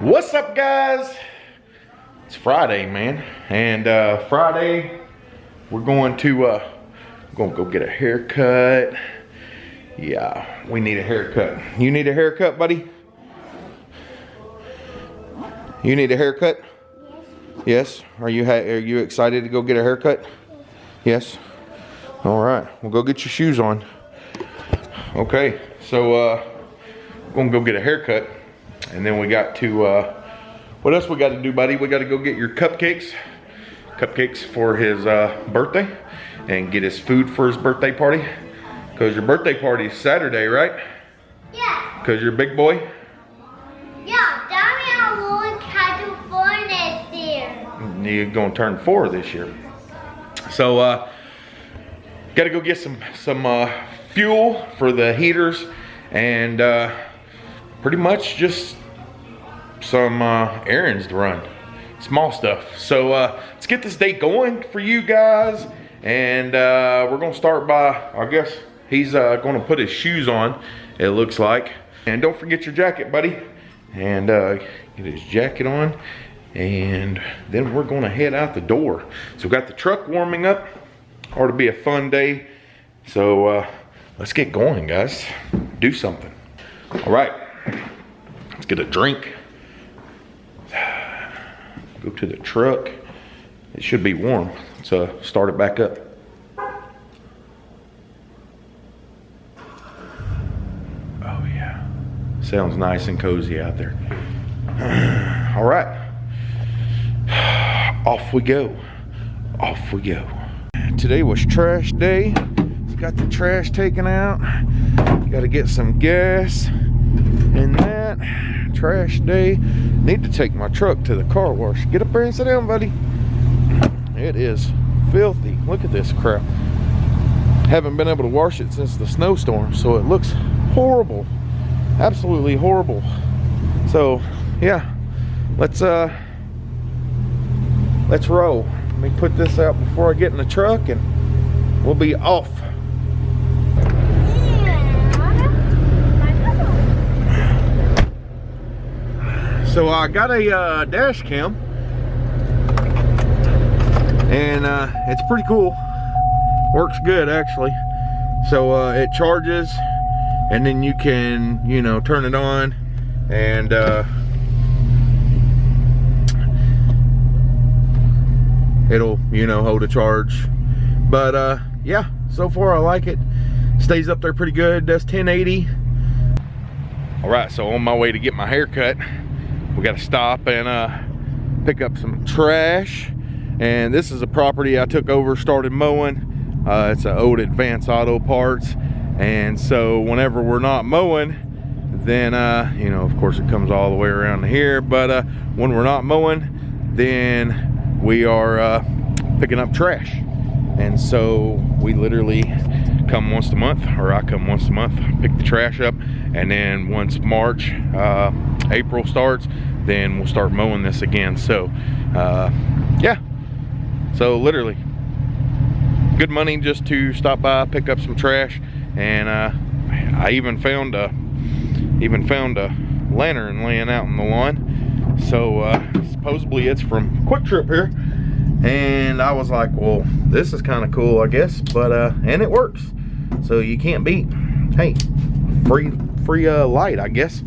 What's up, guys? It's Friday, man, and uh, Friday we're going to uh, gonna go get a haircut. Yeah, we need a haircut. You need a haircut, buddy? You need a haircut? Yes. Are you are you excited to go get a haircut? Yes. All right. We'll go get your shoes on. Okay. So uh, gonna go get a haircut, and then we got to. Uh, what else we got to do, buddy? We got to go get your cupcakes, cupcakes for his uh, birthday, and get his food for his birthday party. Cause your birthday party is Saturday, right? Yeah. Cause you're a big boy. Yeah, Daddy, I want California this year. You're gonna turn four this year. So, uh, got to go get some some uh, fuel for the heaters, and uh, pretty much just some uh, errands to run, small stuff. So uh, let's get this day going for you guys, and uh, we're gonna start by, I guess he's uh, gonna put his shoes on. It looks like, and don't forget your jacket, buddy, and uh, get his jacket on. And then we're gonna head out the door. So we got the truck warming up. Ought to be a fun day. So uh, let's get going, guys. Do something. All right, let's get a drink. Go to the truck. It should be warm. Let's uh, start it back up. Oh yeah, sounds nice and cozy out there. All right, off we go. Off we go. Today was trash day. Got the trash taken out. Got to get some gas in that. Trash day. Need to take my truck to the car wash. Get up there and sit down, buddy. It is filthy. Look at this crap. Haven't been able to wash it since the snowstorm, so it looks horrible. Absolutely horrible. So, yeah. Let's uh let's roll. Let me put this out before I get in the truck and we'll be off. So I got a uh, dash cam and uh, it's pretty cool. Works good actually. So uh, it charges and then you can, you know, turn it on and uh, it'll, you know, hold a charge. But uh, yeah, so far I like it. Stays up there pretty good, does 1080. All right, so on my way to get my hair cut, we got to stop and uh, pick up some trash. And this is a property I took over, started mowing. Uh, it's an old Advance Auto Parts. And so whenever we're not mowing, then, uh, you know, of course it comes all the way around here. But uh, when we're not mowing, then we are uh, picking up trash. And so we literally come once a month, or I come once a month, pick the trash up. And then once March, uh, April starts, then we'll start mowing this again. So, uh, yeah. So literally, good money just to stop by, pick up some trash, and uh, I even found a even found a lantern laying out in the lawn. So uh, supposedly it's from QuikTrip here, and I was like, well, this is kind of cool, I guess. But uh, and it works, so you can't beat. Hey, free free uh, light, I guess.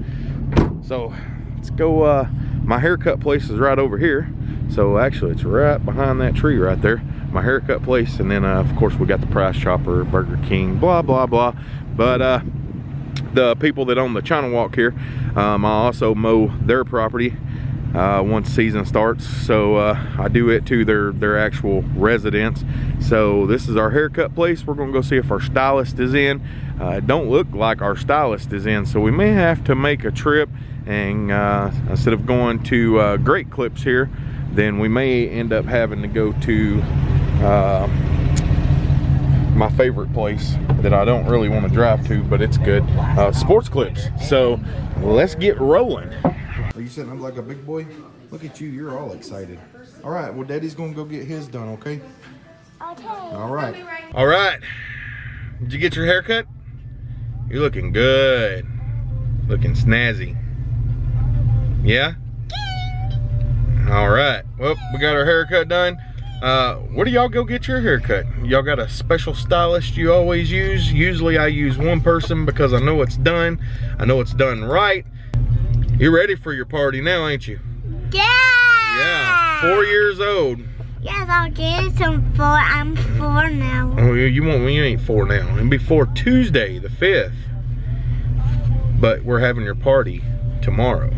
So let's go. Uh, my haircut place is right over here. So actually it's right behind that tree right there. My haircut place. And then uh, of course we got the Price Chopper, Burger King, blah, blah, blah. But uh, the people that own the China Walk here, um, I also mow their property uh, once season starts. So uh, I do it to their, their actual residence. So this is our haircut place. We're gonna go see if our stylist is in. Uh, don't look like our stylist is in. So we may have to make a trip and uh, instead of going to uh, Great Clips here, then we may end up having to go to uh, my favorite place that I don't really want to drive to, but it's good, Sports Clips. So let's get rolling. Are you sitting up like a big boy? Look at you, you're all excited. All right, well, Daddy's gonna go get his done, okay? Okay. All right. All right. Did you get your hair cut? You're looking good. Looking snazzy. Yeah? All right, well, we got our haircut done. Uh, where do y'all go get your haircut? Y'all got a special stylist you always use? Usually I use one person because I know it's done. I know it's done right. You're ready for your party now, ain't you? Yeah. Yeah, four years old. Yes, I'll get some four. I'm four now. Oh, you, you won't, you ain't four now. And before Tuesday, the 5th. But we're having your party tomorrow.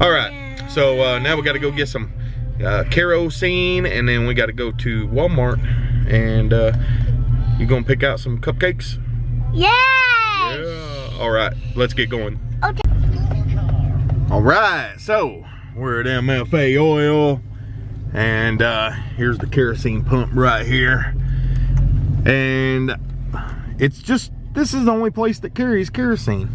All right, so uh, now we gotta go get some uh, kerosene and then we gotta go to Walmart and uh, you gonna pick out some cupcakes? Yes. Yeah. All right, let's get going. Okay. All right, so we're at MFA Oil and uh, here's the kerosene pump right here. And it's just, this is the only place that carries kerosene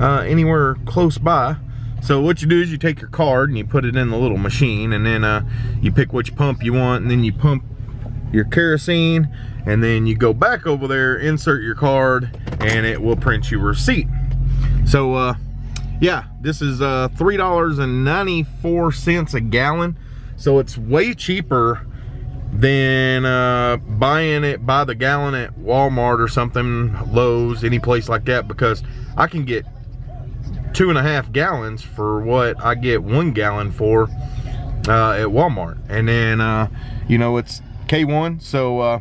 uh, anywhere close by. So what you do is you take your card and you put it in the little machine and then uh, you pick which pump you want and then you pump your kerosene and then you go back over there, insert your card and it will print you receipt. So uh, yeah, this is uh, $3.94 a gallon. So it's way cheaper than uh, buying it by the gallon at Walmart or something, Lowe's, any place like that, because I can get two and a half gallons for what I get one gallon for uh, at Walmart. And then, uh, you know, it's K1, so uh,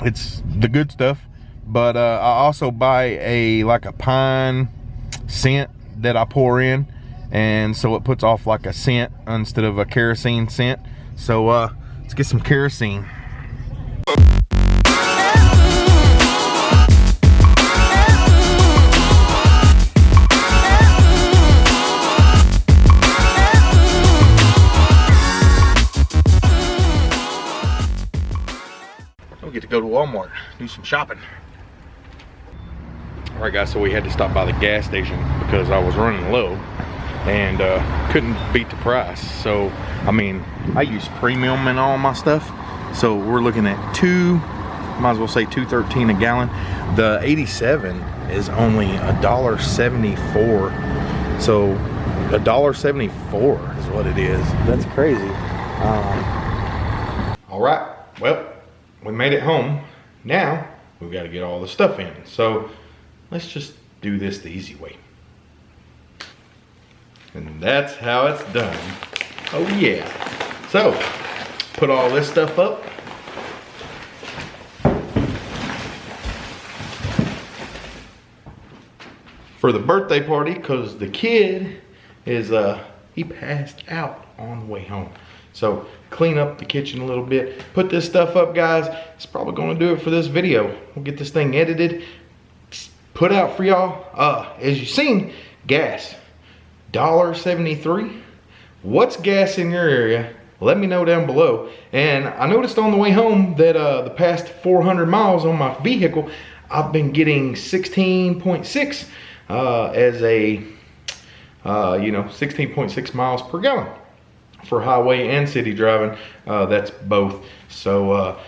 it's the good stuff. But uh, I also buy a like a pine scent that I pour in and so it puts off like a scent instead of a kerosene scent. So uh let's get some kerosene. We get to go to Walmart do some shopping all right guys so we had to stop by the gas station because i was running low and uh, couldn't beat the price. So i mean i use premium in all my stuff. So we're looking at two might as well say 213 a gallon. The 87 is only a dollar 74 so a dollar 74 is what it is. That's crazy. Um, all right. Well we made it home. Now we've got to get all the stuff in. So let's just do this the easy way. And that's how it's done. Oh yeah. So, put all this stuff up. For the birthday party, cause the kid is, uh, he passed out on the way home. So clean up the kitchen a little bit, put this stuff up guys. It's probably gonna do it for this video. We'll get this thing edited, put out for y'all. Uh, as you've seen, gas, $1.73. What's gas in your area? Let me know down below. And I noticed on the way home that uh, the past 400 miles on my vehicle, I've been getting 16.6 uh, as a, uh, you know, 16.6 miles per gallon for highway and city driving. Uh, that's both. So uh,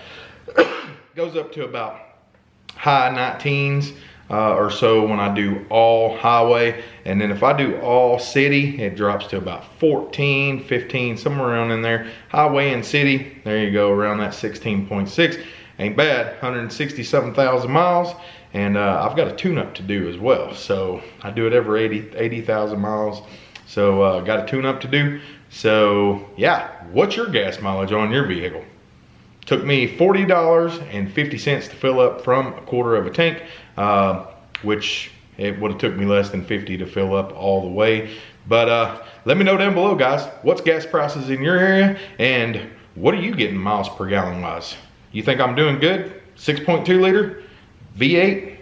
goes up to about high 19s uh, or so when I do all highway. And then if I do all city, it drops to about 14, 15, somewhere around in there. Highway and city, there you go, around that 16.6. Ain't bad, 160 something thousand miles. And uh, I've got a tune-up to do as well. So I do it every 80 80,000 miles. So uh, got a tune-up to do. So yeah, what's your gas mileage on your vehicle? Took me $40.50 to fill up from a quarter of a tank, uh, which it would have took me less than 50 to fill up all the way. But uh, let me know down below, guys, what's gas prices in your area and what are you getting miles per gallon wise? You think I'm doing good? 6.2 liter, V8?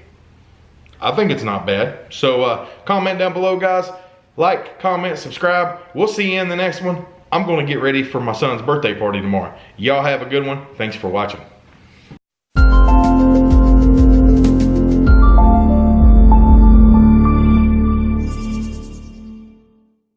I think it's not bad. So uh, comment down below, guys. Like, comment, subscribe. We'll see you in the next one. I'm going to get ready for my son's birthday party tomorrow. Y'all have a good one. Thanks for watching.